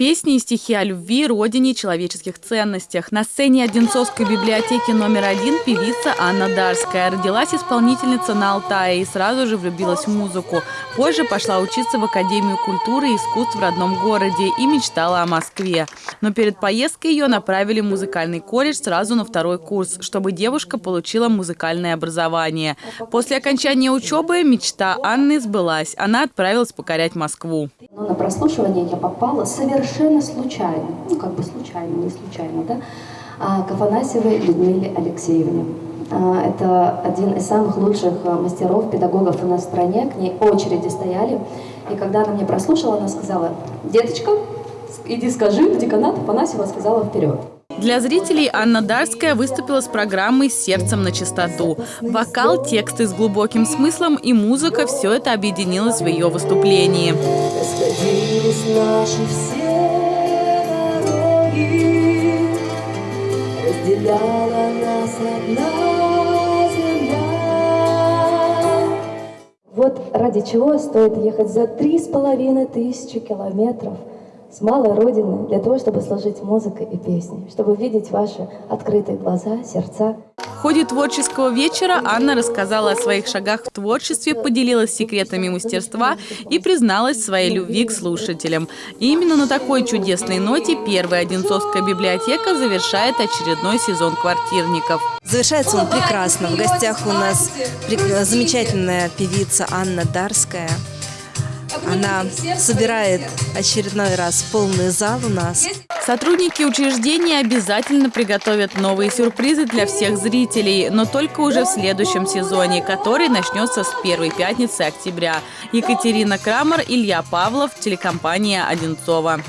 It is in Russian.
Песни и стихи о любви, родине человеческих ценностях. На сцене Одинцовской библиотеки номер один певица Анна Дарская. Родилась исполнительница на Алтае и сразу же влюбилась в музыку. Позже пошла учиться в Академию культуры и искусств в родном городе и мечтала о Москве. Но перед поездкой ее направили в музыкальный колледж сразу на второй курс, чтобы девушка получила музыкальное образование. После окончания учебы мечта Анны сбылась. Она отправилась покорять Москву. Но на прослушивание я попала совершенно случайно, ну как бы случайно, не случайно, да, а, к Афанасьевой Людмиле Алексеевне. А, это один из самых лучших а, мастеров, педагогов у нас в стране, к ней очереди стояли. И когда она мне прослушала, она сказала, деточка, иди скажи в деканат, Афанасьева сказала вперед. Для зрителей Анна Дарская выступила с программой «Сердцем на чистоту». Вокал, тексты с глубоким смыслом и музыка – все это объединилось в ее выступлении. Вот ради чего стоит ехать за три с половиной тысячи километров – с малой родины для того, чтобы служить музыкой и песней, чтобы видеть ваши открытые глаза, сердца. Ходе творческого вечера Анна рассказала о своих шагах в творчестве, поделилась секретами мастерства и призналась своей любви к слушателям. И именно на такой чудесной ноте первая Одинцовская библиотека завершает очередной сезон квартирников. Завершается он прекрасно. В гостях у нас замечательная певица Анна Дарская. Она собирает очередной раз полный зал у нас. Сотрудники учреждения обязательно приготовят новые сюрпризы для всех зрителей, но только уже в следующем сезоне, который начнется с первой пятницы октября. Екатерина Крамер, Илья Павлов, телекомпания «Одинцова».